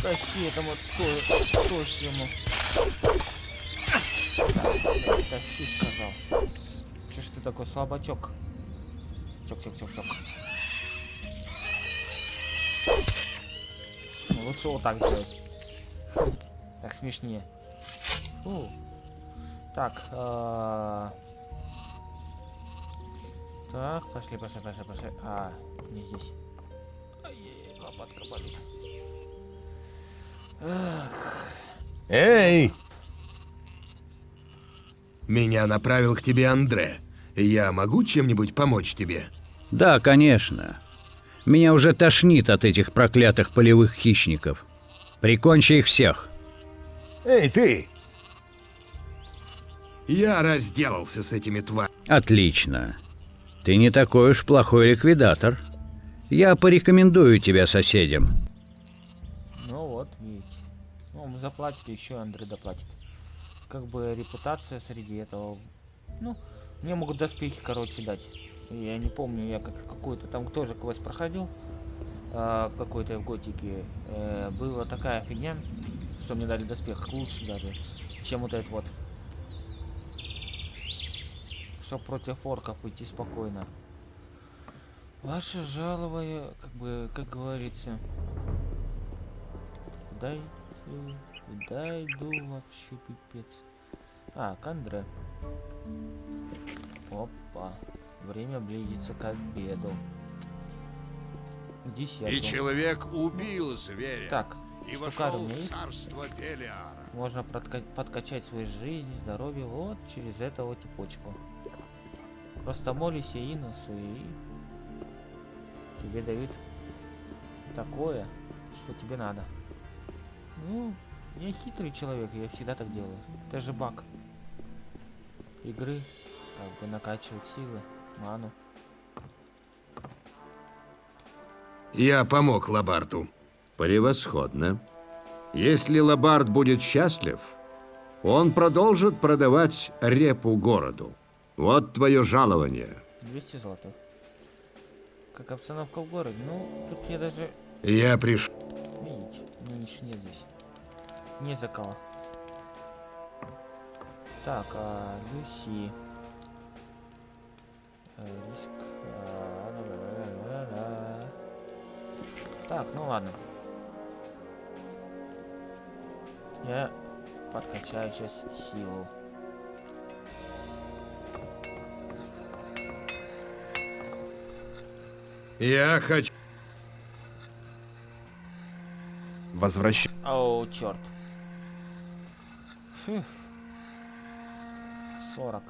Тащи этому то- тощему. Так, тащи, сказал. Че ж ты такой слабачок? Чок-чок-чок-чок. Ну, Лучше вот так сделать. Так смешнее. Фу. Так. а, Так, пошли, пошли, пошли, пошли. А, не здесь. Ай-яй-яй, лопатка болит. Ах. Эй! Меня направил к тебе Андре. Я могу чем-нибудь помочь тебе? Да, конечно. Меня уже тошнит от этих проклятых полевых хищников. Прикончи их всех. Эй, ты! Я разделался с этими тварями. Отлично. Ты не такой уж плохой ликвидатор. Я порекомендую тебя соседям. Ну вот, видите. Ну, мы заплатит, еще Андрей доплатит. Как бы репутация среди этого... Ну, мне могут доспехи, короче, дать. Я не помню, я как какой-то там тоже квест проходил. в какой-то в готике. Э, была такая фигня, что мне дали доспех лучше даже, чем вот этот вот. Чтоб против орков идти спокойно. Ваше жалование, как бы, как говорится, иду, куда иду вообще, пипец. А, к Андре. Опа. Время близится к обеду. К десяту. И человек убил зверя. Так, и вошел в царство Белиара. Можно подкачать свою жизнь, здоровье вот через этого типочку. Просто молись Иносу и тебе дают такое, что тебе надо. Ну, я хитрый человек, я всегда так делаю. Это же баг игры, как бы накачивать силы, ману. Я помог Лабарту. Превосходно. Если Лабард будет счастлив, он продолжит продавать репу городу. Вот твое жалование. 200 золотых. Как обстановка в городе? Ну, тут я даже... Я пришел. Видите, мне ничего нет здесь. Не за кого. Так, а, Люси. Э, Риск. ла-ла-ла-ла-ла. Так, ну ладно. Я подкачаю сейчас силу. Я хочу... Возвращ... Оу, черт. Фух. 40.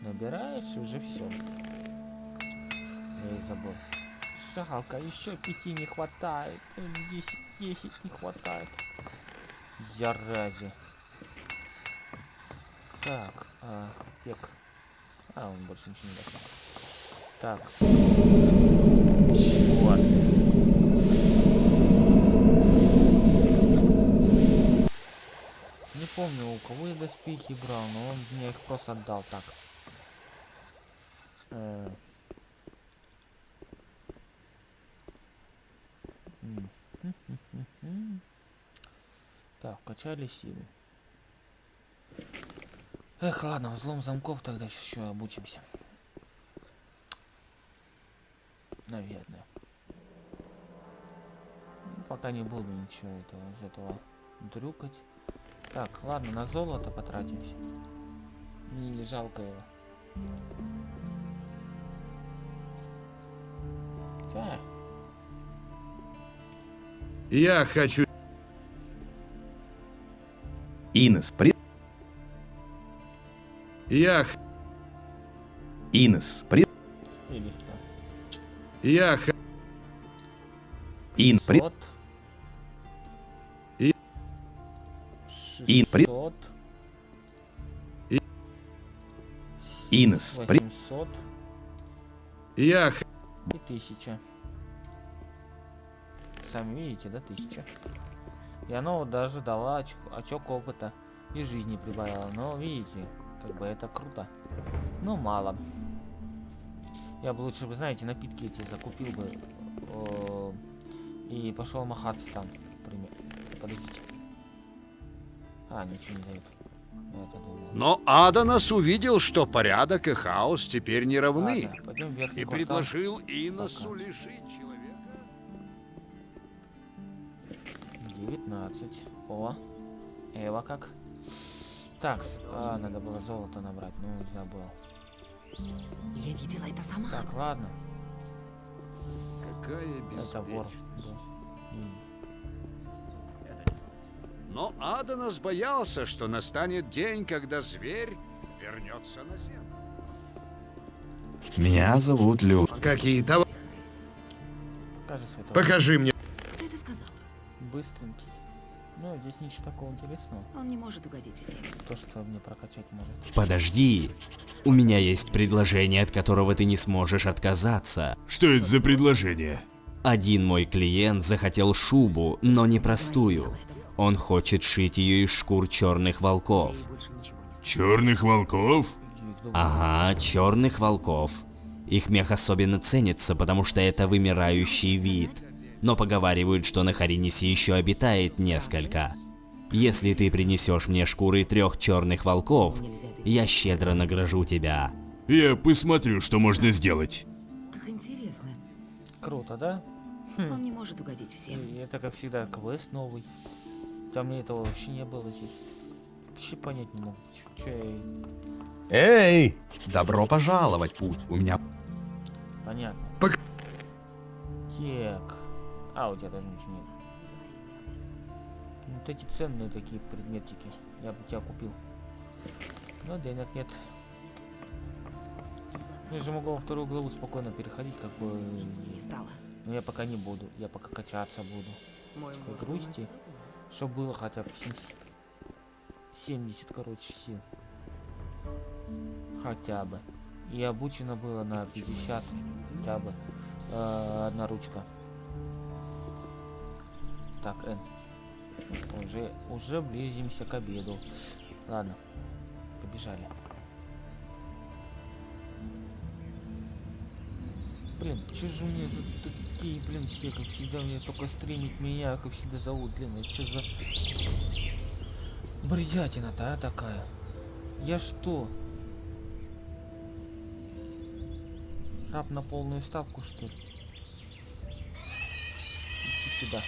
Набираешь, уже все. Я и забыл. Жалко, еще пяти не хватает. Ой, 10, 10 не хватает. Ярази. Так, а, пек. А, он больше ничего не даст. Так. Черт. Помню, у кого я доспехи брал, но он мне их просто отдал так. Э. Так, качали силу. Эх, ладно, взлом замков тогда еще обучимся. Наверное. Ну, Пока не буду ничего этого из этого дрюкать. Так, ладно, на золото потратимся. Не жалко его. Так. Я хочу... Инес, при... Я... Инес, при... 400. Я... Ин, при... Ин, при... 600. Инес, при... 800 Я... х- и 1000. Сами видите, да, 1000. И оно вот даже дало очко, очок опыта и жизни прибавило. Но видите, как бы это круто. Но мало. Я бы лучше бы, знаете, напитки эти закупил бы э, и пошел махаться там, например. Подождите. А, ничего не дает. Думал. Но Аданас увидел, что порядок и хаос теперь не равны, верхний и квартал. предложил Иносу лишить человека. 19. О, Эва как? Так, а, надо было золото набрать, ну забыл. Я видела это сама. Так, ладно. Какая Это вор. беспечность. да. Но Аданас боялся, что настанет день, когда зверь вернется на землю. Меня зовут Лю. Какие товары? Покажи свой. Покажи мне. Кто это сказал? Быстренький. Ну, здесь ничего такого интересного. Он не может угодить всем. То, что мне прокачать может. Подожди. У меня есть предложение, от которого ты не сможешь отказаться. Что это за предложение? Один мой клиент захотел шубу, но не простую. Он хочет шить ее из шкур черных волков. Черных волков? Ага, черных волков. Их мех особенно ценится, потому что это вымирающий вид. Но поговаривают, что на Харинисе еще обитает несколько. Если ты принесешь мне шкуры трех черных волков, я щедро награжу тебя. Я посмотрю, что можно сделать. Как интересно. Круто, да? Он не может угодить всем. И это, как всегда, квест новый. Там мне этого вообще не было здесь. Вообще понять не могу. Я... Эй! Добро пожаловать, путь. У меня... Понятно. Пок- Так. А, у тебя даже ничего нет. Вот эти ценные такие предметики. Я бы тебя купил. Но денег нет. Я же могу во вторую главу спокойно переходить, как бы... Не стало. Но я пока не буду. Я пока качаться буду. Мой Такой муж грусти. Чтобы было хотя бы 70, 70 короче, сил. Хотя бы. И обучено было на 50 хотя бы. Э, одна ручка. Так, Н. Уже, уже близимся к обеду. Ладно. Побежали. Блин, че же мне тут такие, блин, все, как всегда, мне только стримить меня, как всегда зовут, блин, это что за... Бредятина-то, а, такая? Я что? Раб на полную ставку, что ли? Иди сюда.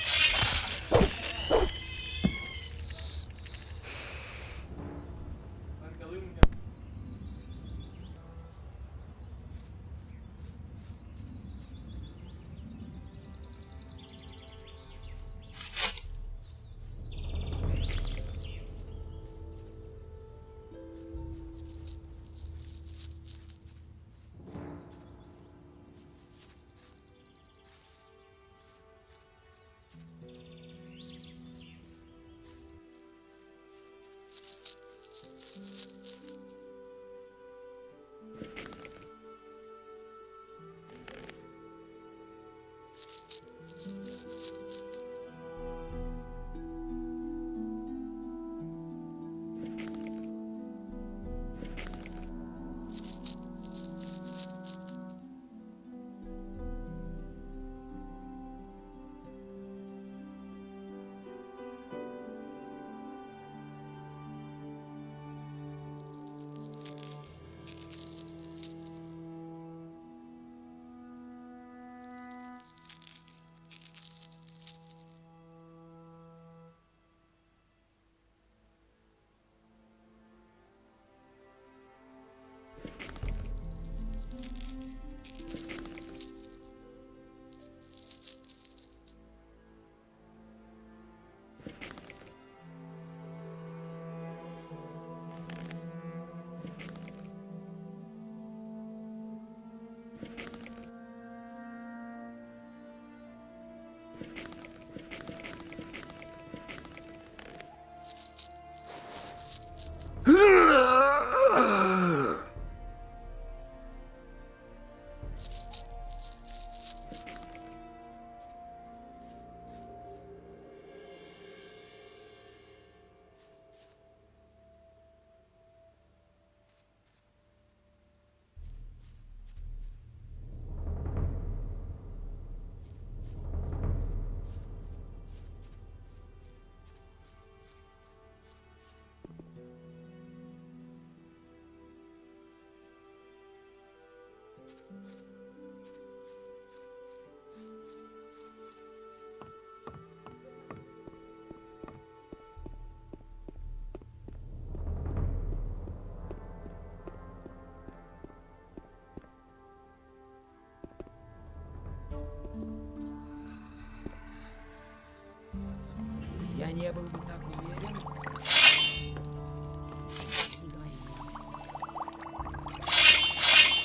Не был бы так уверен.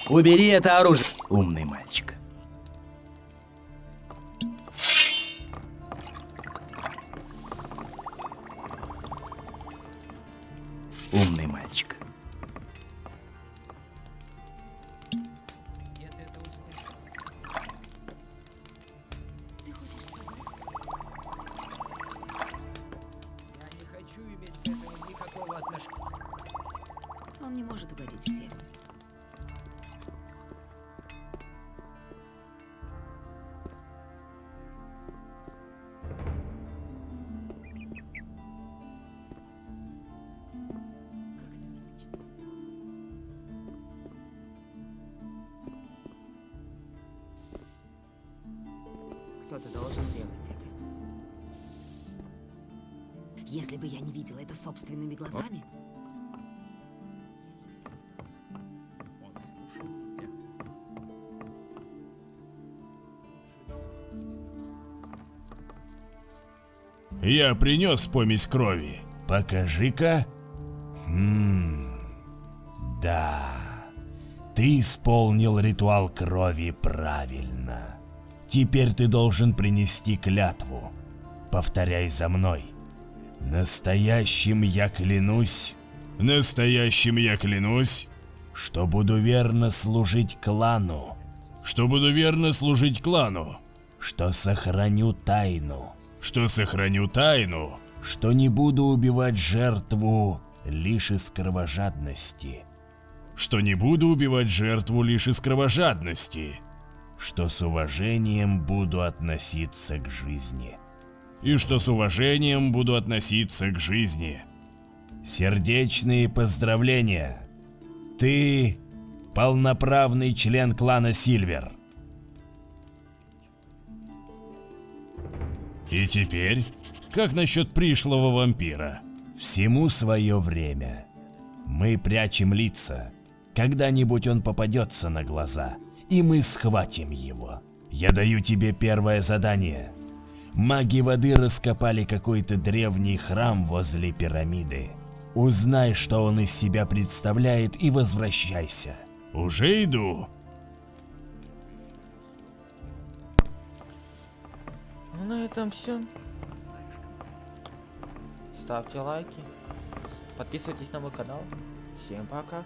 Убери это оружие. Умный Кто-то должен сделать это. Если бы я не видела это собственными глазами... Я принес помесь крови. Покажи-ка. Хм. Да. Ты исполнил ритуал крови правильно. Теперь ты должен принести клятву. Повторяй за мной. Настоящим я клянусь. Настоящим я клянусь. Что буду верно служить клану. Что буду верно служить клану. Что сохраню тайну. Что сохраню тайну. Что не буду убивать жертву лишь из кровожадности. Что не буду убивать жертву лишь из кровожадности. Что с уважением буду относиться к жизни. И что с уважением буду относиться к жизни. Сердечные поздравления. Ты полноправный член клана Сильвер. И теперь, как насчет пришлого вампира? Всему свое время. Мы прячем лица. Когда-нибудь он попадется на глаза, и мы схватим его. Я даю тебе первое задание. Маги воды раскопали какой-то древний храм возле пирамиды. Узнай, что он из себя представляет, и возвращайся. Уже иду. Ну на этом все. Ставьте лайки. Подписывайтесь на мой канал. Всем пока.